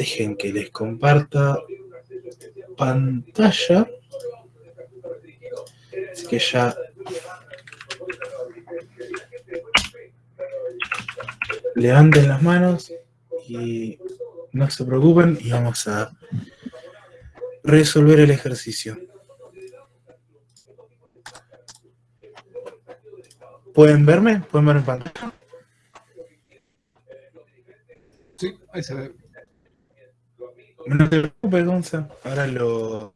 Dejen que les comparta pantalla. Así que ya levanten las manos y no se preocupen y vamos a resolver el ejercicio. ¿Pueden verme? ¿Pueden ver en pantalla? Sí, ahí se ve. No te preocupes, Gonza. Ahora lo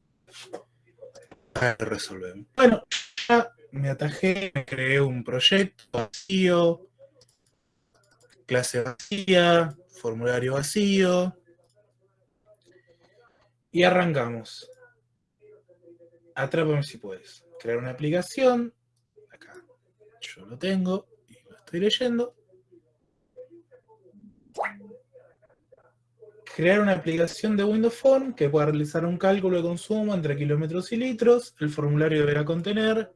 resolvemos. Bueno, ya me atajé, me creé un proyecto vacío, clase vacía, formulario vacío. Y arrancamos. Atrápame si puedes. Crear una aplicación. Acá yo lo tengo y lo estoy leyendo. Crear una aplicación de Windows Phone que pueda realizar un cálculo de consumo entre kilómetros y litros. El formulario deberá contener.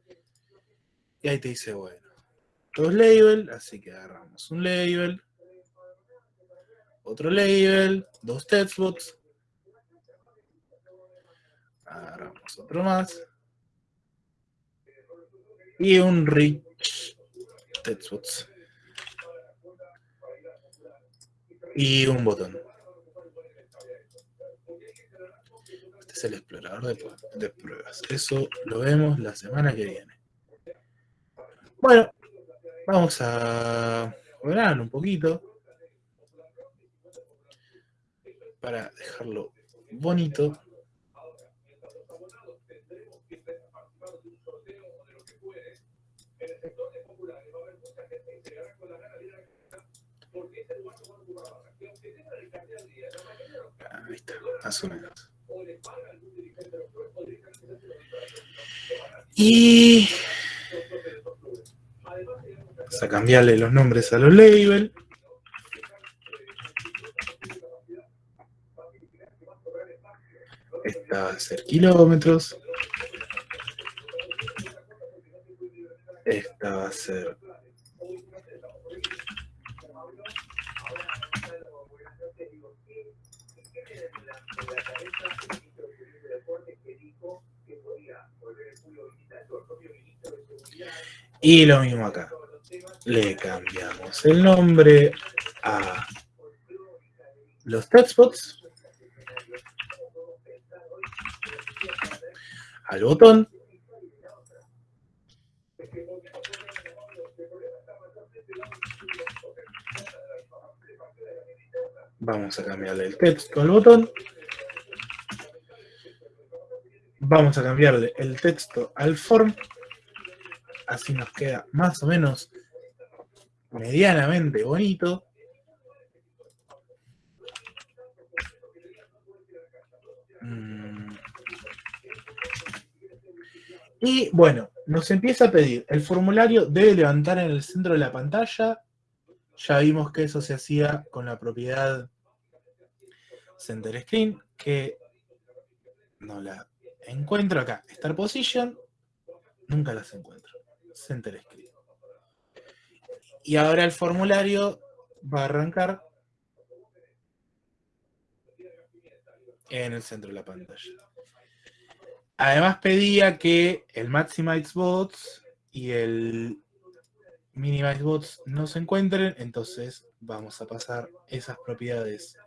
Y ahí te dice, bueno, dos labels, así que agarramos un label, otro label, dos textbooks, agarramos otro más, y un rich textbooks. Y un botón. Es el explorador de, de pruebas. Eso lo vemos la semana que viene. Bueno, vamos a ordenarlo un poquito. para dejarlo bonito. Ahí está, más o menos. Y vamos a cambiarle los nombres a los labels. Esta va a ser kilómetros. Esta va a ser... Y lo mismo acá. Le cambiamos el nombre a los textbots. al botón. Vamos a cambiarle el texto al botón. Vamos a cambiarle el texto al form. Así nos queda más o menos medianamente bonito. Y bueno, nos empieza a pedir, el formulario debe levantar en el centro de la pantalla. Ya vimos que eso se hacía con la propiedad Center Screen, que no la encuentro acá. Star Position, nunca las encuentro. Center Screen. Y ahora el formulario va a arrancar en el centro de la pantalla. Además pedía que el Maximize Bots y el Minimize Bots no se encuentren, entonces vamos a pasar esas propiedades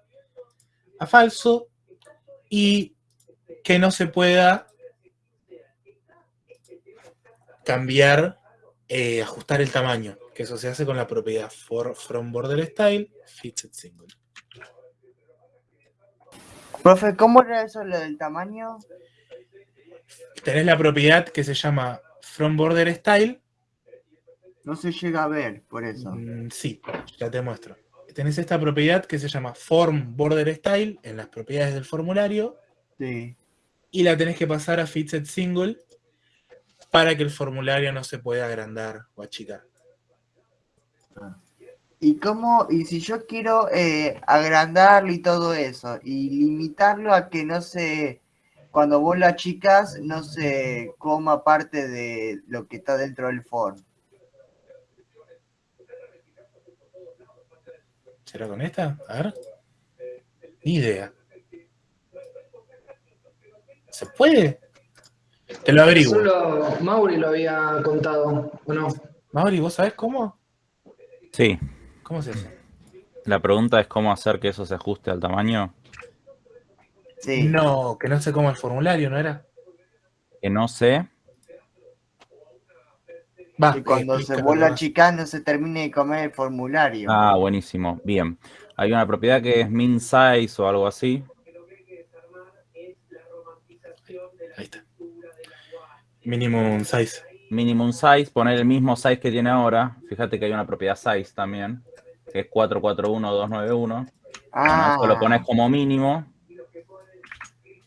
a falso y que no se pueda cambiar, eh, ajustar el tamaño, que eso se hace con la propiedad for, from border style fixed single. Profe, ¿cómo era eso lo del tamaño? tenés la propiedad que se llama From Border Style. No se llega a ver, por eso. Mm, sí, ya te muestro. Tenés esta propiedad que se llama Form Border Style en las propiedades del formulario. Sí. Y la tenés que pasar a Fixed Single para que el formulario no se pueda agrandar o achicar. ¿Y cómo, y si yo quiero eh, agrandarlo y todo eso, y limitarlo a que no se cuando vos la chicas no se coma parte de lo que está dentro del form. ¿Será con esta? A ver. Ni idea. ¿Se puede? Te lo averiguo. Solo Mauri lo había contado, ¿o no? Mauri, ¿vos sabés cómo? Sí. ¿Cómo se hace? La pregunta es cómo hacer que eso se ajuste al tamaño. Sí. No, que no sé cómo el formulario, ¿no era? Que no sé. Va, Que cuando se vuelva más. chica no se termine de comer el formulario. Ah, buenísimo. Bien. Hay una propiedad que es min size o algo así. Ahí está. Minimum size. Minimum size, poner el mismo size que tiene ahora. Fíjate que hay una propiedad size también, que es 441291. ah, Eso lo pones como mínimo.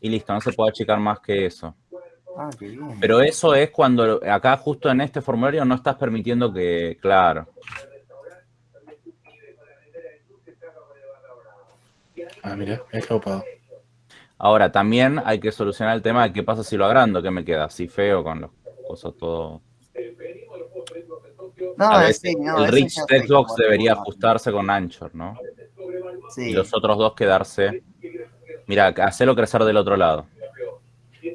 Y listo, no se puede achicar más que eso. ah, qué bien. Pero eso es cuando acá justo en este formulario no estás permitiendo que, claro. Ah, mira, es copado. Ahora, también hay que solucionar el tema de qué pasa si lo agrando, qué me queda, así feo con los cosas todo. No, A veces sí, no, el Rich Textbox cómo debería ajustarse con Anchor, ¿no? Sí. Y los otros dos quedarse. Mira, hacerlo crecer del otro lado.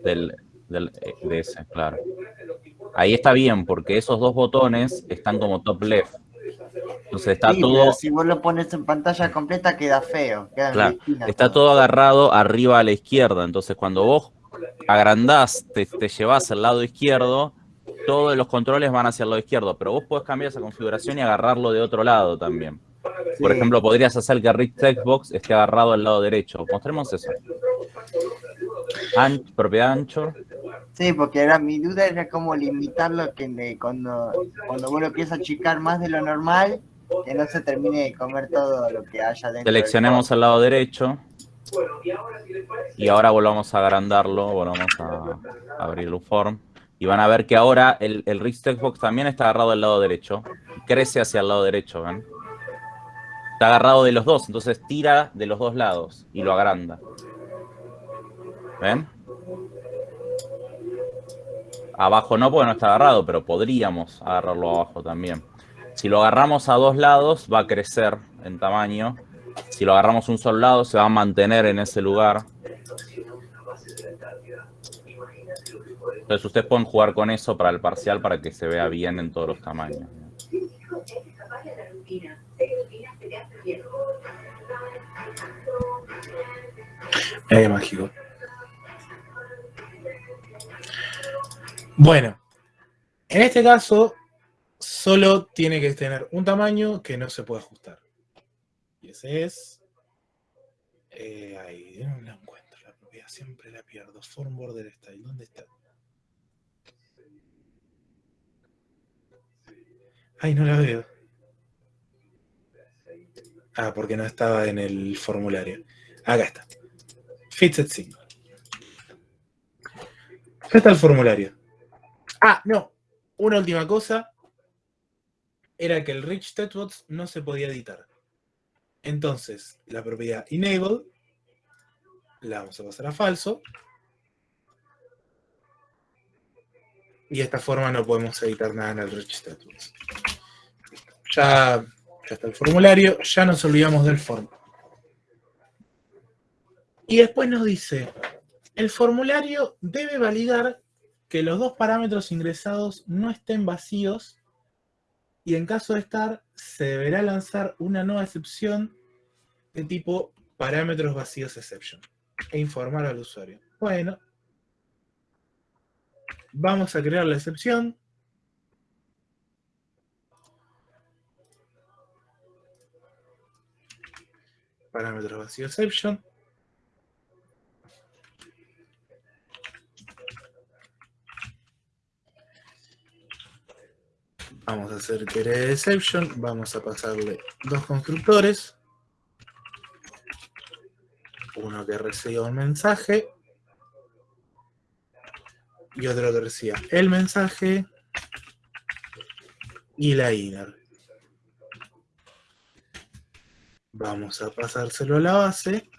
Del, del, eh, de ese, claro. Ahí está bien, porque esos dos botones están como top left. Entonces está Sí, todo, pero si vos lo pones en pantalla completa queda feo. queda en Claro, la esquina está todo agarrado arriba a la izquierda. Entonces cuando vos agrandás, te, te llevas al lado izquierdo, todos los controles van hacia el lado izquierdo, pero vos podés cambiar esa configuración y agarrarlo de otro lado también. Por ejemplo, podrías hacer que Rich Textbox esté agarrado al lado derecho. Mostremos eso. An- propiedad ancho. Sí, porque era mi duda era cómo limitarlo que cuando, cuando vos lo empiezas a achicar más de lo normal, que no se termine de comer todo lo que haya dentro. del Seleccionemos al lado derecho. Y ahora volvamos a agrandarlo, volvamos a abrir un form. Y van a ver que ahora el, el Rich Textbox también está agarrado al lado derecho. Crece hacia el lado derecho, ¿ven? Está agarrado de los dos, entonces tira de los dos lados y lo agranda. ¿Ven? Abajo no, porque no está agarrado, pero podríamos agarrarlo abajo también. Si lo agarramos a dos lados, va a crecer en tamaño. Si lo agarramos un solo lado, se va a mantener en ese lugar. Entonces ustedes pueden jugar con eso para el parcial para que se vea bien en todos los tamaños. Eh, mágico. Bueno, en este caso, solo tiene que tener un tamaño que no se puede ajustar. Y ese es. eh, ahí, no la encuentro, la propiedad siempre la pierdo. Form border style, ¿dónde está? Ay, no la veo. Ah, porque no estaba en el formulario. Acá está. Fixed Symbol. Acá está el formulario. Ah, no. Una última cosa. Era que el Rich Textbox no se podía editar. Entonces, la propiedad enable la vamos a pasar a falso. Y de esta forma no podemos editar nada en el Rich Textbox. Ya, ya está el formulario. Ya nos olvidamos del form. Y después nos dice, el formulario debe validar que los dos parámetros ingresados no estén vacíos y en caso de estar, se deberá lanzar una nueva excepción de tipo parámetros vacíos exception e informar al usuario. Bueno, vamos a crear la excepción. Parámetros vacíos exception. Vamos a hacer querer exception. Vamos a pasarle dos constructores. Uno que reciba un mensaje. Y otro que reciba el mensaje. Y la inner. Vamos a pasárselo a la base.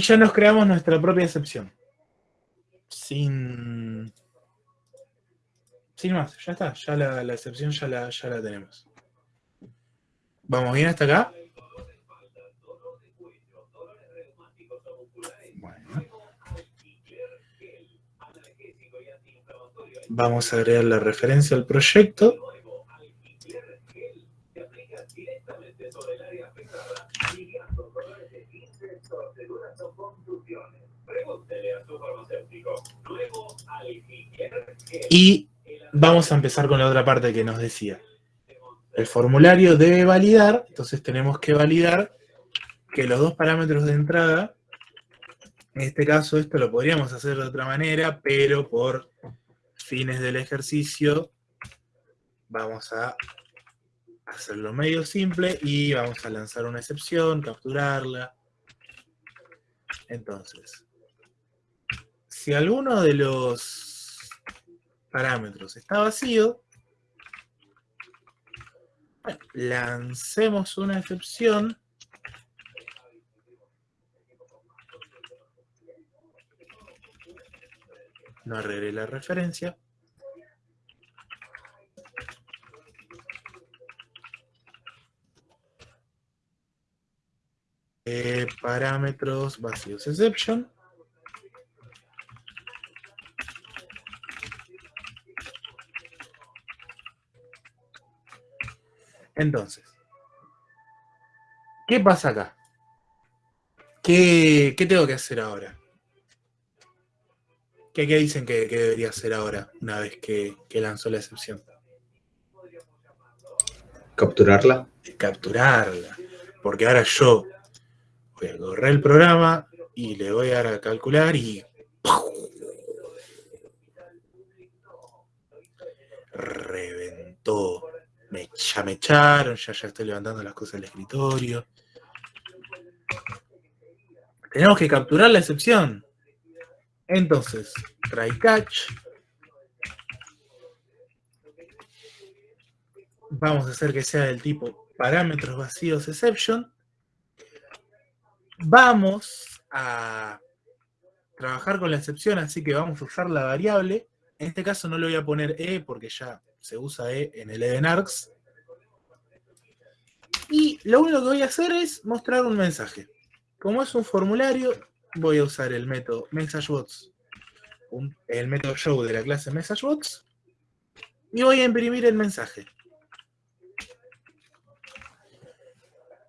Y ya nos creamos nuestra propia excepción. sin... Sin más, ya está, ya la, la excepción ya la, ya la tenemos. ¿Vamos bien hasta acá? Bueno. Vamos a agregar la referencia al proyecto. Y vamos a empezar con la otra parte que nos decía. El formulario debe validar, entonces tenemos que validar que los dos parámetros de entrada, en este caso esto lo podríamos hacer de otra manera, pero por fines del ejercicio vamos a hacerlo medio simple y vamos a lanzar una excepción, capturarla. Entonces, si alguno de los parámetros está vacío, lancemos una excepción. No arreglé la referencia eh, parámetros vacíos exception Entonces, ¿qué pasa acá? ¿Qué, tengo que hacer ahora? ¿Qué, dicen que, debería hacer ahora, una vez que, lanzó la excepción? Capturarla. Capturarla. Porque ahora yo voy a correr el programa y le voy a dar a calcular y... Reventó me, ya me echaron, ya, ya estoy levantando las cosas del escritorio. Tenemos que capturar la excepción. Entonces, try catch. Vamos a hacer que sea del tipo parámetros vacíos exception. Vamos a trabajar con la excepción, así que vamos a usar la variable. En este caso no le voy a poner e porque ya se usa E en el Edenarcs. Y lo único que voy a hacer es mostrar un mensaje. Como es un formulario, voy a usar el método MessageBots, el método show de la clase MessageBots, y voy a imprimir el mensaje.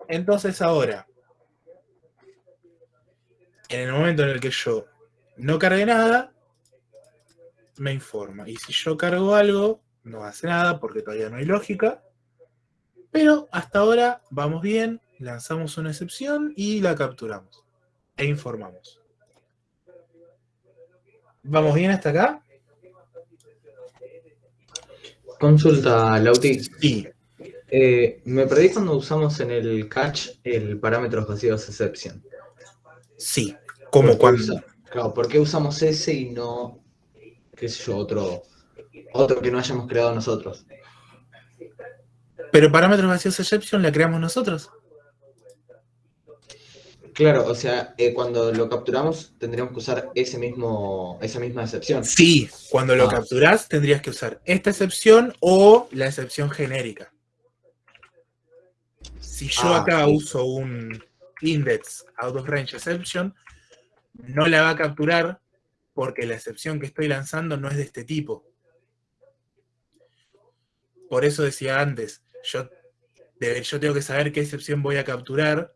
Entonces ahora, en el momento en el que yo no cargue nada, me informa. Y si yo cargo algo, no hace nada porque todavía no hay lógica. Pero hasta ahora vamos bien, lanzamos una excepción y la capturamos. E informamos. ¿Vamos bien hasta acá? Consulta, Lauti. Sí. Eh, me perdí cuando usamos en el catch el parámetro vacíos exception. Sí, como cuando... claro, ¿por qué usamos ese y no, qué sé yo, otro, otro que no hayamos creado nosotros. Pero parámetros vacíos exception la creamos nosotros. Claro, o sea, eh, cuando lo capturamos tendríamos que usar ese mismo, esa misma excepción. Sí, cuando lo ah. capturas tendrías que usar esta excepción o la excepción genérica. Si yo ah, acá uso un index out of range exception, no la va a capturar porque la excepción que estoy lanzando no es de este tipo. Por eso decía antes, yo, yo tengo que saber qué excepción voy a capturar,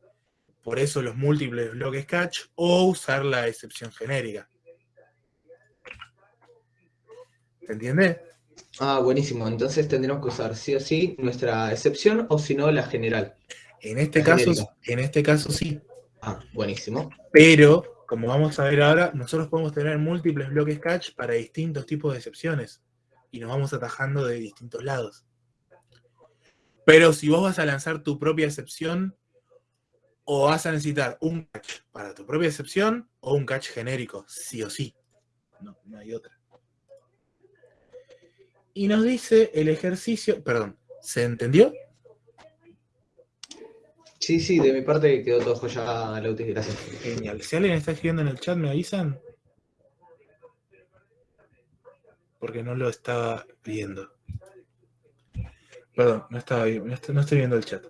por eso los múltiples bloques catch, o usar la excepción genérica. ¿Se entiende? Ah, buenísimo. Entonces tendremos que usar sí o sí nuestra excepción o si no la general. En este, caso, en este caso sí. Ah, buenísimo. Pero, como vamos a ver ahora, nosotros podemos tener múltiples bloques catch para distintos tipos de excepciones. Y nos vamos atajando de distintos lados. Pero si vos vas a lanzar tu propia excepción, o vas a necesitar un catch para tu propia excepción, o un catch genérico, sí o sí. No, no hay otra. Y nos dice el ejercicio, perdón, ¿se entendió? Sí, sí, de mi parte quedó todo ya, Lauti, gracias. Genial. Si alguien está escribiendo en el chat, ¿me avisan? porque no lo estaba viendo. Perdón, no estaba no estoy, viendo el chat.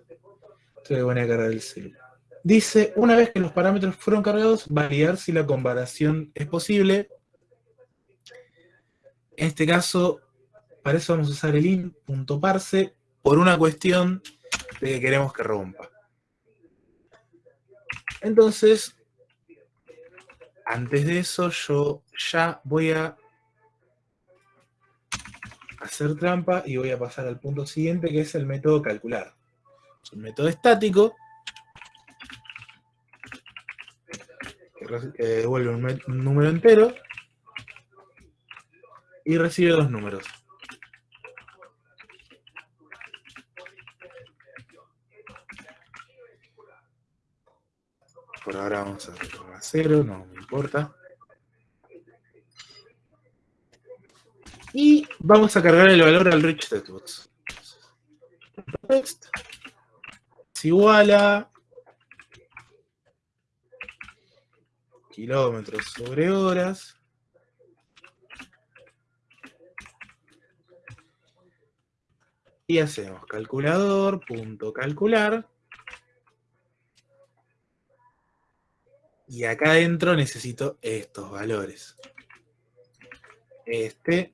Estoy de buena cargar el celular. Dice, una vez que los parámetros fueron cargados, validar si la comparación es posible. En este caso, para eso vamos a usar el in.parse por una cuestión de que queremos que rompa. Entonces, antes de eso, yo ya voy a hacer trampa y voy a pasar al punto siguiente, que es el método calcular. Es un método estático que, devuelve un número entero y recibe dos números. Por ahora vamos a a cero, no me importa. Y vamos a cargar el valor al rich textbox. Text es igual a kilómetros sobre horas. Y hacemos calculador, punto calcular. Y acá adentro necesito estos valores. Este.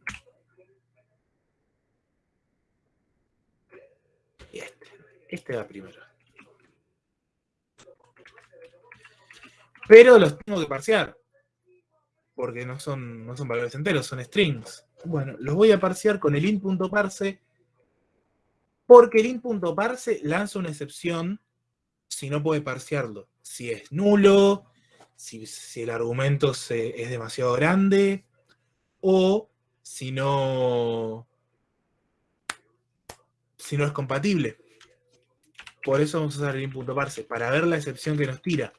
Y este. Este va primero. Pero los tengo que parsear. Porque no son, no son valores enteros, son strings. Bueno, los voy a parsear con el int.parse. Porque el int.parse lanza una excepción si no puede parsearlo. Si es nulo, si, el argumento es demasiado grande, o si no, si no es compatible. Por eso vamos a usar el int.parse, para ver la excepción que nos tira.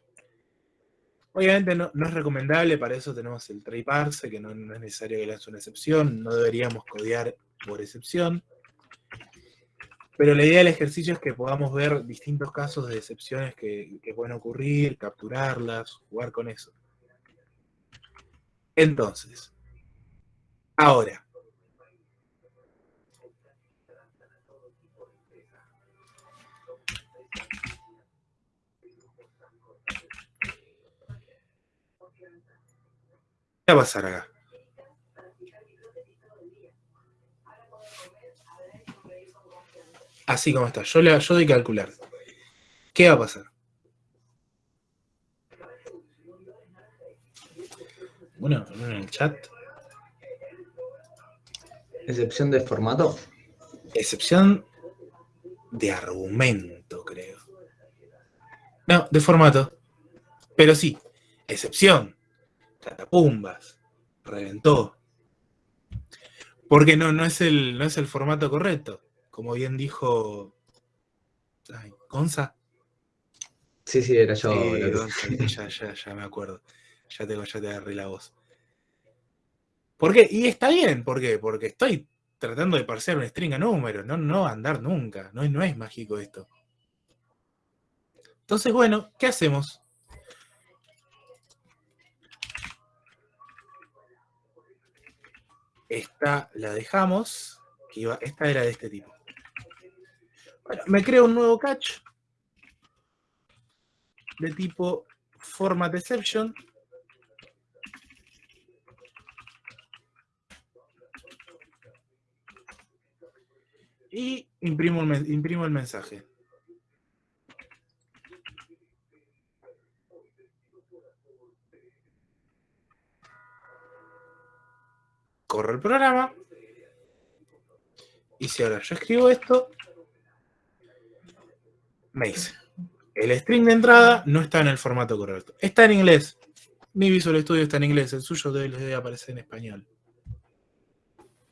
Obviamente no, no es recomendable, para eso tenemos el try parse, que no, no es necesario que lance una excepción, no deberíamos codear por excepción. Pero la idea del ejercicio es que podamos ver distintos casos de excepciones que, que pueden ocurrir, capturarlas, jugar con eso. Entonces, ahora. ¿Qué va a pasar acá? Así como está. Yo, le, yo doy calcular. ¿Qué va a pasar? Bueno, en el chat. Excepción de formato. Excepción de argumento, creo. No, de formato. Pero sí, excepción. Catapumbas. Reventó. Porque no, no, es el, no es el formato correcto. Como bien dijo. Ay, Gonza. Sí, sí, era yo. Sí, la que- Gonza, ya, ya, ya me acuerdo. Ya tengo, ya te agarré la voz. ¿Por qué? Y está bien, ¿por qué? Porque estoy tratando de parsear un string a número, no, no andar nunca. No, es- no es mágico esto. Entonces, bueno, ¿qué hacemos? Esta la dejamos. que iba- esta era de este tipo. Bueno, me creo un nuevo catch de tipo format exception. Y imprimo el, imprimo el mensaje. Corro el programa. Y si ahora yo escribo esto, me dice, el string de entrada no está en el formato correcto. Está en inglés. Mi Visual Studio está en inglés, el suyo debe, debe aparecer en español.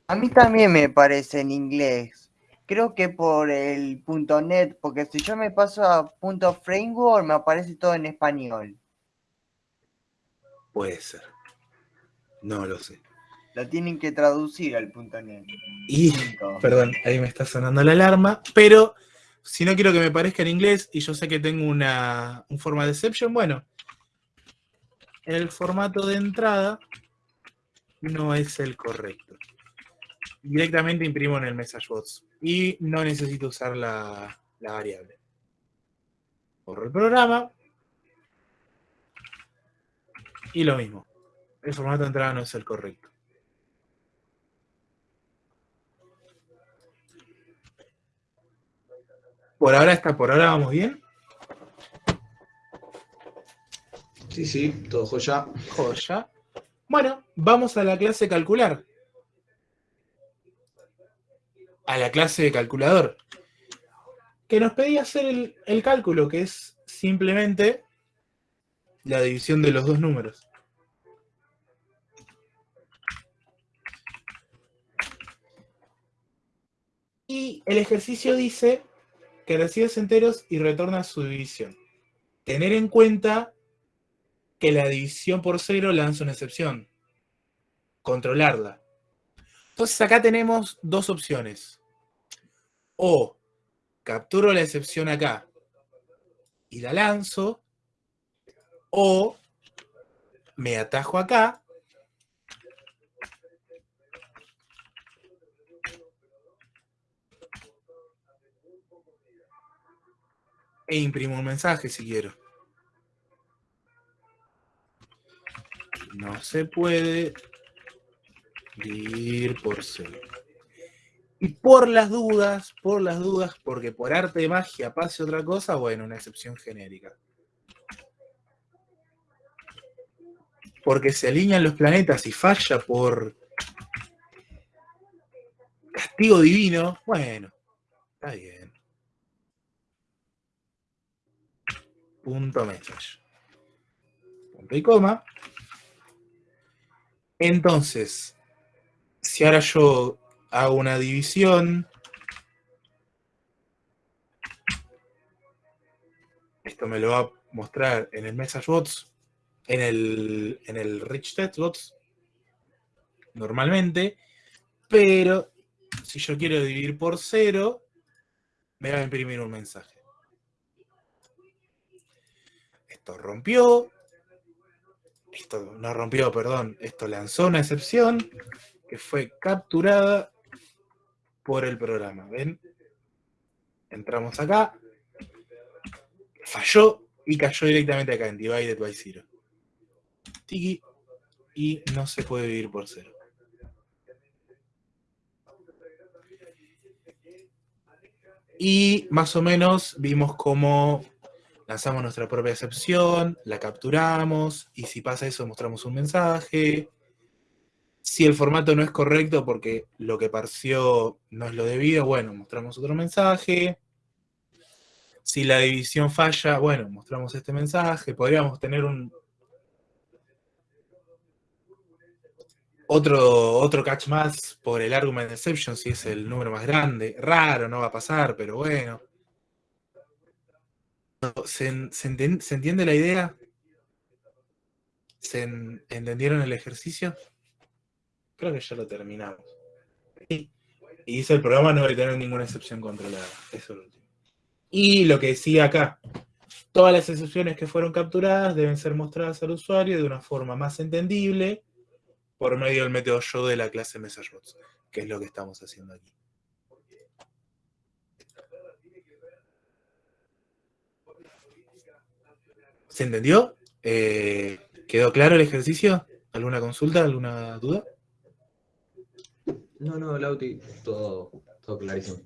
A mí también me parece en inglés. Creo que por el .net, porque si yo me paso a .framework me aparece todo en español. Puede ser. No lo sé. Lo tienen que traducir al .net. Y, Punto. perdón, ahí me está sonando la alarma, pero si no quiero que me parezca en inglés y yo sé que tengo una, un format exception, bueno, el formato de entrada no es el correcto. directamente imprimo en el MessageBox y no necesito usar la, la variable. Borro el programa y lo mismo. El formato de entrada no es el correcto. Por ahora está, por ahora vamos bien. Sí, sí, todo joya. Joya. Bueno, vamos a la clase calcular. A la clase de calculador. Que nos pedía hacer el, el cálculo, que es simplemente la división de los dos números. Y el ejercicio dice que recibe enteros y retorna su división. Tener en cuenta que la división por cero lanza una excepción. Controlarla. Entonces acá tenemos dos opciones. O capturo la excepción acá y la lanzo, o me atajo acá e imprimo un mensaje si quiero. No se puede dividir por cero. Y por las dudas, por las dudas, porque por arte de magia pase otra cosa, bueno, una excepción genérica. Porque se alinean los planetas y falla por castigo divino, bueno, está bien. Punto message. Punto y coma. Entonces, si ahora yo hago una división, esto me lo va a mostrar en el MessageBots, en el, en el Rich Bots, normalmente, pero si yo quiero dividir por cero, me va a imprimir un mensaje. Esto rompió, esto no rompió, perdón, esto lanzó una excepción que fue capturada por el programa. ¿Ven? Entramos acá, falló y cayó directamente acá en Divided by Zero. Tiki, y no se puede dividir por cero. Y más o menos vimos cómo lanzamos nuestra propia excepción, la capturamos, y si pasa eso mostramos un mensaje. Si el formato no es correcto porque lo que parció no es lo debido, bueno, mostramos otro mensaje. Si la división falla, bueno, mostramos este mensaje. Podríamos tener un otro, otro catch más por el argument exception si es el número más grande. Raro, no va a pasar, pero bueno. ¿Se, entiende la idea? ¿Se entendieron el ejercicio? Creo que ya lo terminamos. Y, dice el programa no debe tener ninguna excepción controlada. Eso es lo último. Y lo que decía acá, todas las excepciones que fueron capturadas deben ser mostradas al usuario de una forma más entendible por medio del método show de la clase MessageBots, que es lo que estamos haciendo aquí. ¿Se entendió? Eh, ¿Quedó claro el ejercicio? ¿Alguna consulta? ¿Alguna duda? No, no, Lauti, todo, todo clarísimo.